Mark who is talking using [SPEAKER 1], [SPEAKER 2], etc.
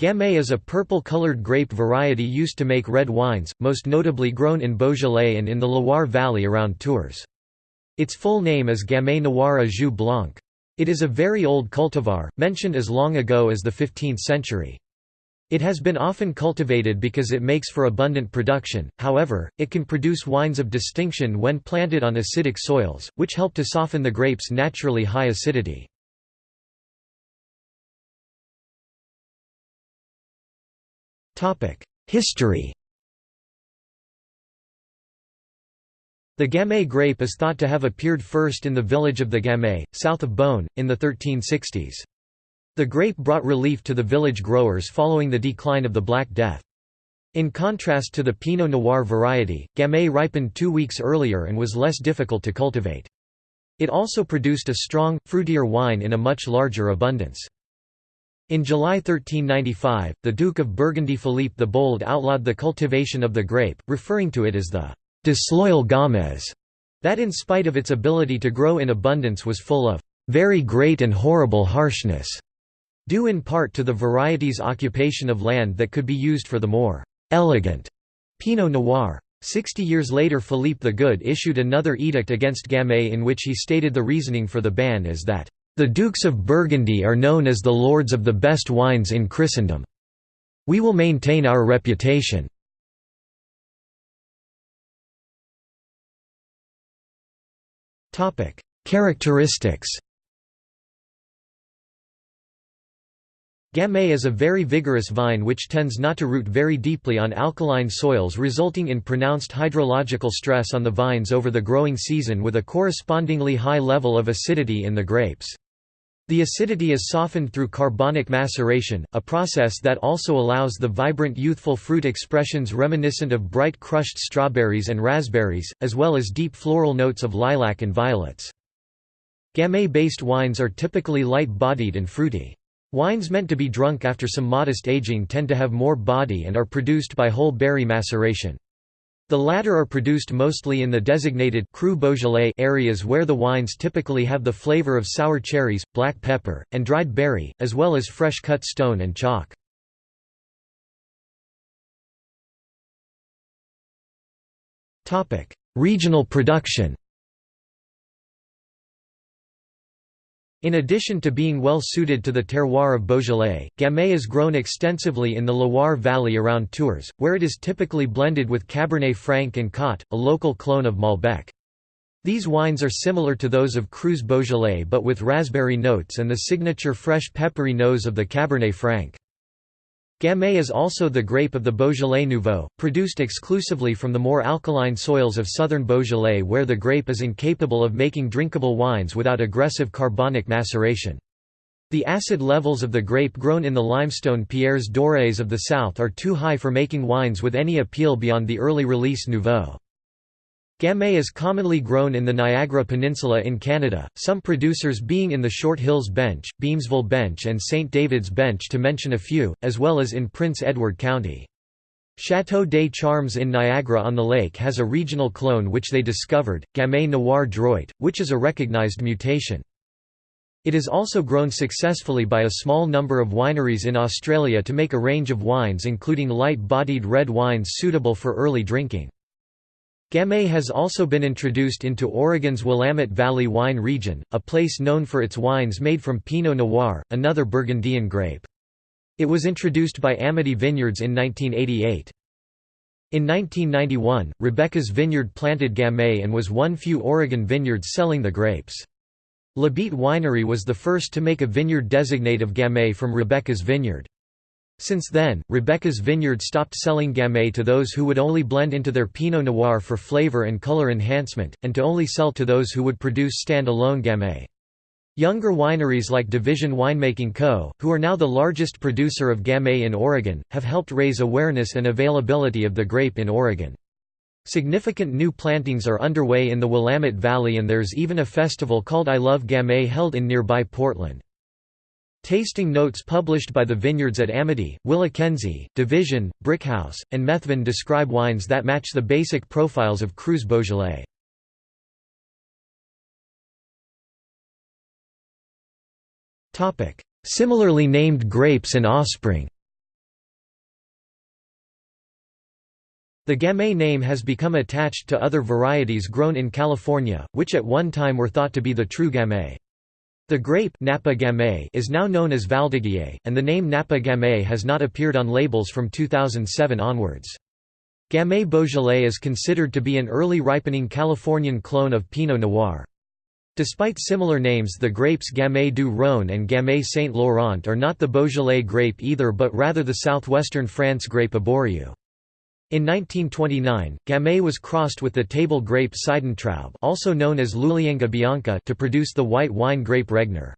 [SPEAKER 1] Gamay is a purple-colored grape variety used to make red wines, most notably grown in Beaujolais and in the Loire Valley around Tours. Its full name is Gamay Noir à Jus Blanc. It is a very old cultivar, mentioned as long ago as the 15th century. It has been often cultivated because it makes for abundant production, however, it can produce wines of distinction when planted on acidic soils, which help to soften the grape's naturally high acidity. History The Gamay grape is thought to have appeared first in the village of the Gamay, south of Beaune, in the 1360s. The grape brought relief to the village growers following the decline of the Black Death. In contrast to the Pinot Noir variety, Gamay ripened two weeks earlier and was less difficult to cultivate. It also produced a strong, fruitier wine in a much larger abundance. In July 1395, the Duke of Burgundy Philippe the Bold outlawed the cultivation of the grape, referring to it as the «disloyal Gamay», that in spite of its ability to grow in abundance was full of «very great and horrible harshness», due in part to the variety's occupation of land that could be used for the more «elegant» Pinot Noir. Sixty years later Philippe the Good issued another edict against Gamay in which he stated the reasoning for the ban is that the Dukes of Burgundy are known as the lords of the best wines in Christendom. We will maintain our reputation. Characteristics Gamay is a very vigorous vine which tends not to root very deeply on alkaline soils resulting in pronounced hydrological stress on the vines over the growing season with a correspondingly high level of acidity in the grapes. The acidity is softened through carbonic maceration, a process that also allows the vibrant youthful fruit expressions reminiscent of bright crushed strawberries and raspberries, as well as deep floral notes of lilac and violets. Gamay-based wines are typically light-bodied and fruity. Wines meant to be drunk after some modest aging tend to have more body and are produced by whole berry maceration. The latter are produced mostly in the designated Cru Beaujolais areas where the wines typically have the flavor of sour cherries, black pepper, and dried berry, as well as fresh cut stone and chalk. Regional production In addition to being well suited to the terroir of Beaujolais, Gamay is grown extensively in the Loire Valley around Tours, where it is typically blended with Cabernet Franc and Cot, a local clone of Malbec. These wines are similar to those of Crus Beaujolais but with raspberry notes and the signature fresh peppery nose of the Cabernet Franc. Gamay is also the grape of the Beaujolais Nouveau, produced exclusively from the more alkaline soils of southern Beaujolais where the grape is incapable of making drinkable wines without aggressive carbonic maceration. The acid levels of the grape grown in the limestone Pierres Dorés of the south are too high for making wines with any appeal beyond the early release Nouveau. Gamay is commonly grown in the Niagara Peninsula in Canada, some producers being in the Short Hills Bench, Beamsville Bench and St. David's Bench to mention a few, as well as in Prince Edward County. Chateau des Charmes in Niagara-on-the-Lake has a regional clone which they discovered, Gamay Noir Droit, which is a recognized mutation. It is also grown successfully by a small number of wineries in Australia to make a range of wines including light-bodied red wines suitable for early drinking. Gamay has also been introduced into Oregon's Willamette Valley wine region, a place known for its wines made from Pinot Noir, another Burgundian grape. It was introduced by Amity Vineyards in 1988. In 1991, Rebecca's Vineyard planted Gamay and was one few Oregon vineyards selling the grapes. Labite Winery was the first to make a vineyard designate of Gamay from Rebecca's Vineyard. Since then, Rebecca's Vineyard stopped selling Gamay to those who would only blend into their Pinot Noir for flavor and color enhancement, and to only sell to those who would produce stand-alone Gamay. Younger wineries like Division Winemaking Co., who are now the largest producer of Gamay in Oregon, have helped raise awareness and availability of the grape in Oregon. Significant new plantings are underway in the Willamette Valley and there's even a festival called I Love Gamay held in nearby Portland. Tasting notes published by the vineyards at Amity, WillaKenzie, Division, Brickhouse, and Methven describe wines that match the basic profiles of Crus Beaujolais. Similarly named grapes and offspring The Gamay name has become attached to other varieties grown in California, which at one time were thought to be the true Gamay. The grape Napa Gamay is now known as Valdiguier, and the name Napa Gamay has not appeared on labels from 2007 onwards. Gamay Beaujolais is considered to be an early ripening Californian clone of Pinot Noir. Despite similar names the grapes Gamay du Rhône and Gamay Saint Laurent are not the Beaujolais grape either but rather the southwestern France grape Abouriou. In 1929, Gamay was crossed with the table grape Seidentraube also known as Luglienga bianca to produce the white wine grape Regner.